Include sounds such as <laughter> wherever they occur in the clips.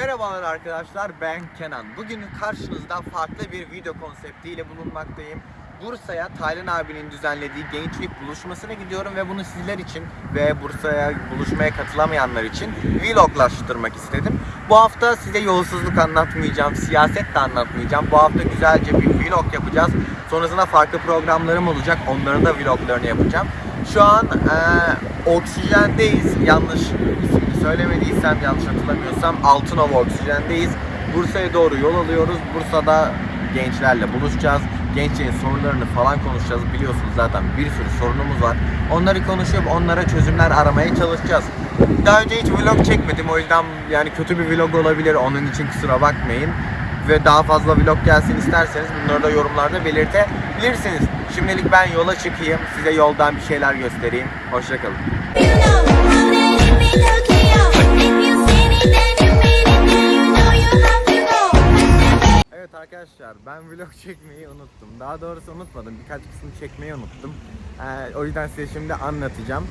Merhabalar arkadaşlar ben Kenan. Bugün karşınızda farklı bir video konseptiyle bulunmaktayım. Bursa'ya Taylan abinin düzenlediği gençlik buluşmasına gidiyorum ve bunu sizler için ve Bursa'ya buluşmaya katılamayanlar için vloglaştırmak istedim. Bu hafta size yolsuzluk anlatmayacağım, siyaset de anlatmayacağım. Bu hafta güzelce bir vlog yapacağız. Sonrasında farklı programlarım olacak. Onların da vloglarını yapacağım. Şu an eee oksijendeyiz. Yanlış söylemediysem, yanlış hatırlamıyorsam Altınova oksijendeyiz. Bursa'ya doğru yol alıyoruz. Bursa'da gençlerle buluşacağız. Gençlerin sorunlarını falan konuşacağız. Biliyorsunuz zaten bir sürü sorunumuz var. Onları konuşup onlara çözümler aramaya çalışacağız. Daha önce hiç vlog çekmedim. O yüzden yani kötü bir vlog olabilir. Onun için kusura bakmayın. Ve daha fazla vlog gelsin isterseniz bunları da yorumlarda belirtebilirsiniz. Şimdilik ben yola çıkayım. Size yoldan bir şeyler göstereyim. Hoşçakalın. Arkadaşlar ben vlog çekmeyi unuttum. Daha doğrusu unutmadım. Birkaç kısmı çekmeyi unuttum. Ee, o yüzden size şimdi anlatacağım.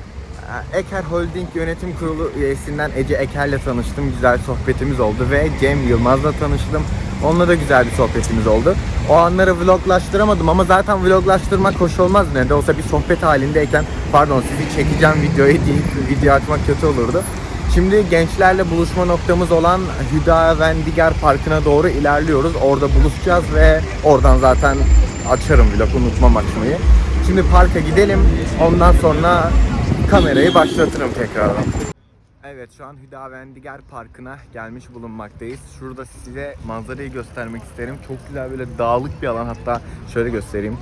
Ee, Eker Holding Yönetim Kurulu üyesinden Ece Eker'le tanıştım. Güzel sohbetimiz oldu ve Cem Yılmaz'la tanıştım. Onunla da güzel bir sohbetimiz oldu. O anları vloglaştıramadım ama zaten vloglaştırmak hoş olmaz ne de olsa bir sohbet halindeyken pardon sizi çekeceğim videoyu deyip video açmak kötü olurdu. Şimdi gençlerle buluşma noktamız olan Hüda Vendigar Parkı'na doğru ilerliyoruz. Orada buluşacağız ve oradan zaten açarım vlog unutmam açmayı. Şimdi parka gidelim. Ondan sonra kamerayı başlatırım tekrardan. Evet şu an Hüda Vendigar Parkı'na gelmiş bulunmaktayız. Şurada size manzarayı göstermek isterim. Çok güzel böyle dağlık bir alan. Hatta şöyle göstereyim.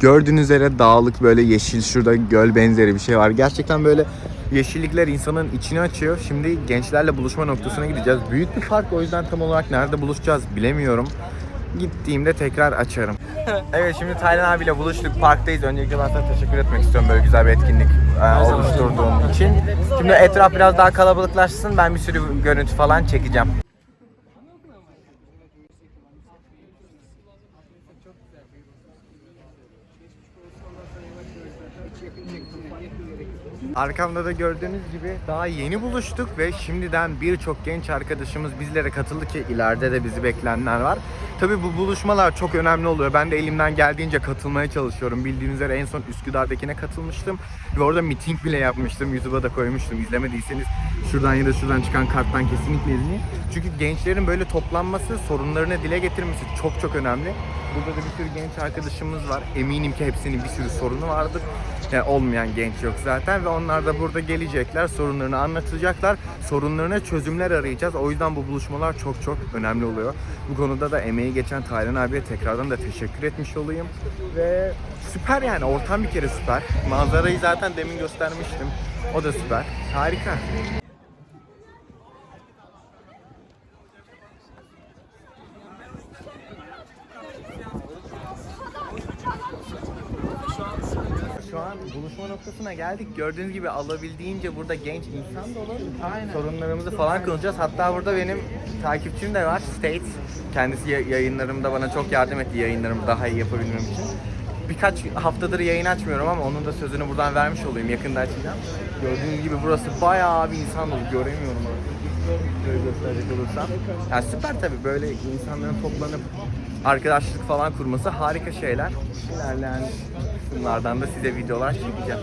Gördüğünüz üzere dağlık böyle yeşil şurada göl benzeri bir şey var. Gerçekten böyle yeşillikler insanın içini açıyor. Şimdi gençlerle buluşma noktasına gideceğiz. Büyük bir park o yüzden tam olarak nerede buluşacağız bilemiyorum. Gittiğimde tekrar açarım. <laughs> evet şimdi Taylan abiyle buluştuk. Parktayız. Öncelikle ben sana teşekkür etmek istiyorum böyle güzel bir etkinlik e, oluşturduğun için. Şimdi etraf biraz daha kalabalıklaşsın. Ben bir sürü görüntü falan çekeceğim. Arkamda da gördüğünüz gibi daha yeni buluştuk ve şimdiden birçok genç arkadaşımız bizlere katıldı ki ileride de bizi bekleyenler var. Tabi bu buluşmalar çok önemli oluyor. Ben de elimden geldiğince katılmaya çalışıyorum. Bildiğiniz üzere en son Üsküdar'dakine katılmıştım ve orada miting bile yapmıştım. YouTube'a da koymuştum. İzlemediyseniz şuradan ya da şuradan çıkan karttan kesinlikle izleyin. Çünkü gençlerin böyle toplanması, sorunlarını dile getirmesi çok çok önemli. Burada da bir sürü genç arkadaşımız var. Eminim ki hepsinin bir sürü sorunu vardır. Yani olmayan genç yok zaten ve onlar da burada gelecekler, sorunlarını anlatacaklar. Sorunlarına çözümler arayacağız. O yüzden bu buluşmalar çok çok önemli oluyor. Bu konuda da emeği geçen Taylan abiye tekrardan da teşekkür etmiş olayım. Ve süper yani ortam bir kere süper. Manzarayı zaten demin göstermiştim. O da süper. Harika. Şu an buluşma noktasına geldik. Gördüğünüz gibi alabildiğince burada genç insan dolu. Sorunlarımızı falan konuşacağız. Hatta burada benim takipçim de var. State. Kendisi ya- yayınlarımda bana çok yardım etti yayınlarımı daha iyi yapabilmem için. Birkaç haftadır yayın açmıyorum ama onun da sözünü buradan vermiş olayım. Yakında açacağım. Gördüğünüz gibi burası bayağı bir insan dolu. Göremiyorum orada. Gösterecek olursam. Yani süper tabii böyle insanların toplanıp arkadaşlık falan kurması harika şeyler. İlerleyen kısımlardan da size videolar çekeceğim.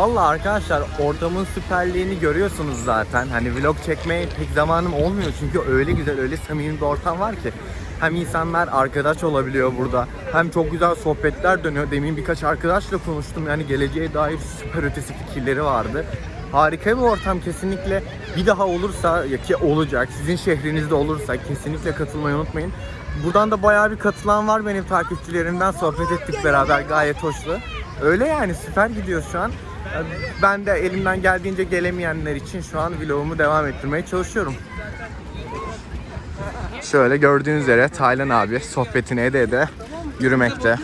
Valla arkadaşlar ortamın süperliğini görüyorsunuz zaten. Hani vlog çekmeye pek zamanım olmuyor çünkü öyle güzel, öyle samimi bir ortam var ki. Hem insanlar arkadaş olabiliyor burada. Hem çok güzel sohbetler dönüyor. Demin birkaç arkadaşla konuştum. Yani geleceğe dair süper ötesi fikirleri vardı. Harika bir ortam kesinlikle bir daha olursa ki olacak sizin şehrinizde olursa kesinlikle katılmayı unutmayın. Buradan da bayağı bir katılan var benim takipçilerimden sohbet ettik beraber gayet hoşlu. Öyle yani süper gidiyor şu an. Ben de elimden geldiğince gelemeyenler için şu an vlogumu devam ettirmeye çalışıyorum. Şöyle gördüğünüz üzere Taylan abi sohbetini ede ede yürümekte.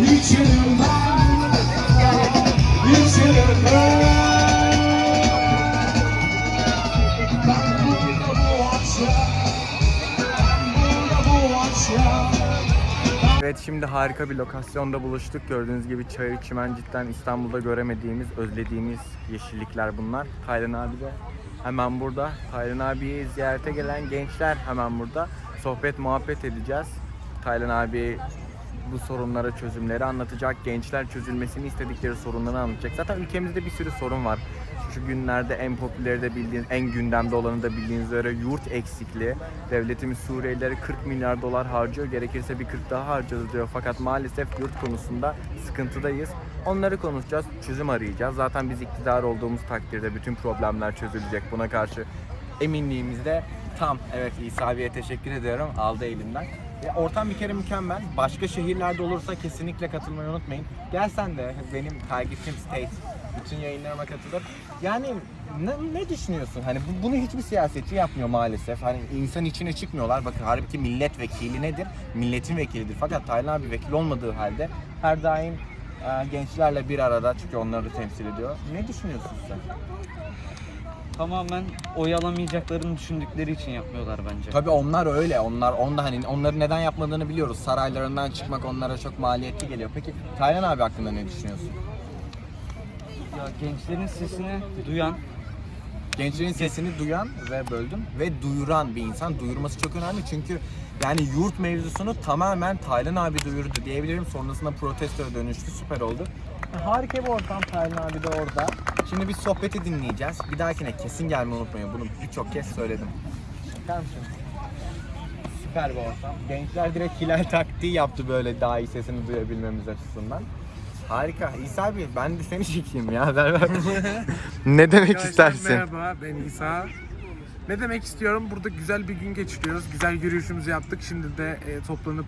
Yükselen ben, yükselen ben Evet şimdi harika bir lokasyonda buluştuk. Gördüğünüz gibi çayır çimen cidden İstanbul'da göremediğimiz, özlediğimiz yeşillikler bunlar. Taylan abi de hemen burada. Taylan abiyi ziyarete gelen gençler hemen burada. Sohbet muhabbet edeceğiz. Taylan abi bu sorunlara çözümleri anlatacak. Gençler çözülmesini istedikleri sorunları anlatacak. Zaten ülkemizde bir sürü sorun var. Şu günlerde en popüleri de bildiğiniz, en gündemde olanı da bildiğiniz üzere yurt eksikliği. Devletimiz Suriyelilere 40 milyar dolar harcıyor. Gerekirse bir 40 daha harcarız diyor. Fakat maalesef yurt konusunda sıkıntıdayız. Onları konuşacağız, çözüm arayacağız. Zaten biz iktidar olduğumuz takdirde bütün problemler çözülecek. Buna karşı eminliğimiz de tam. Evet İsa abiye teşekkür ediyorum. Aldı elimden. Ya ortam bir kere mükemmel. Başka şehirlerde olursa kesinlikle katılmayı unutmayın. Gel sen de benim takipçim State. Bütün yayınlarıma katılır. Yani ne, ne düşünüyorsun? Hani bu- bunu hiçbir siyasetçi yapmıyor maalesef. Hani insan içine çıkmıyorlar. Bakın halbuki milletvekili nedir? Milletin vekilidir. Fakat Taylan abi vekil olmadığı halde her daim e, gençlerle bir arada çünkü onları da temsil ediyor. Ne düşünüyorsun sen? Tamamen oy alamayacaklarını düşündükleri için yapmıyorlar bence. Tabii onlar öyle. Onlar onda hani onları neden yapmadığını biliyoruz. Saraylarından çıkmak onlara çok maliyetli geliyor. Peki Taylan abi hakkında ne düşünüyorsun? Ya gençlerin sesini duyan, Gençlerin sesini duyan ve böldüm ve duyuran bir insan. Duyurması çok önemli çünkü yani yurt mevzusunu tamamen Taylan abi duyurdu diyebilirim. Sonrasında protestoya dönüştü. Süper oldu. Harika bir ortam Taylan abi de orada. Şimdi biz sohbeti dinleyeceğiz. Bir dahakine kesin gelmeyi unutmayın. Bunu birçok kez söyledim. Bakar mısın? Süper bir ortam. Gençler direkt hilal taktiği yaptı böyle daha iyi sesini duyabilmemiz açısından. Harika. İsa abi ben de seni çekeyim ya. Ver ver. <laughs> ne demek Arkadaşlar istersin? Merhaba ben İsa. Ne demek istiyorum? Burada güzel bir gün geçiriyoruz. Güzel yürüyüşümüzü yaptık. Şimdi de e, toplanıp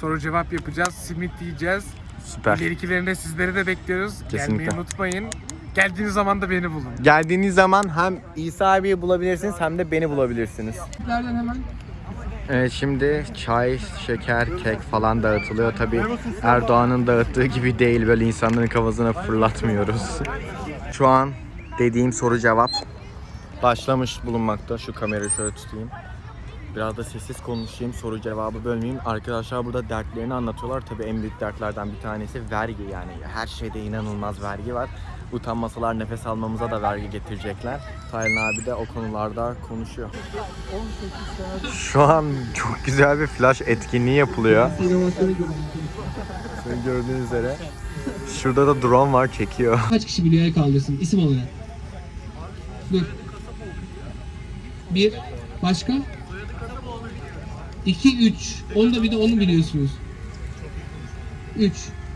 soru cevap yapacağız. Simit yiyeceğiz. Süper. İlerikilerinde sizleri de bekliyoruz. Kesinlikle. Gelmeyi unutmayın. Geldiğiniz zaman da beni bulun. Geldiğiniz zaman hem İsa abiyi bulabilirsiniz hem de beni bulabilirsiniz. Nereden hemen? Evet şimdi çay, şeker, kek falan dağıtılıyor. Tabi Erdoğan'ın dağıttığı gibi değil böyle insanların kafasına fırlatmıyoruz. Şu an dediğim soru cevap başlamış bulunmakta. Şu kamerayı şöyle tutayım. Biraz da sessiz konuşayım, soru cevabı bölmeyeyim. Arkadaşlar burada dertlerini anlatıyorlar. Tabii en büyük dertlerden bir tanesi vergi yani. Her şeyde inanılmaz vergi var. Utanmasalar nefes almamıza da vergi getirecekler. Taylan abi de o konularda konuşuyor. Şu an çok güzel bir flash etkinliği yapılıyor. Sizin gördüğünüz üzere. Şurada da drone var çekiyor. Kaç kişi biliyor el kaldırsın isim olarak? Dur. Bir. Başka? İki, üç. Onu da bir de onu biliyorsunuz. Üç.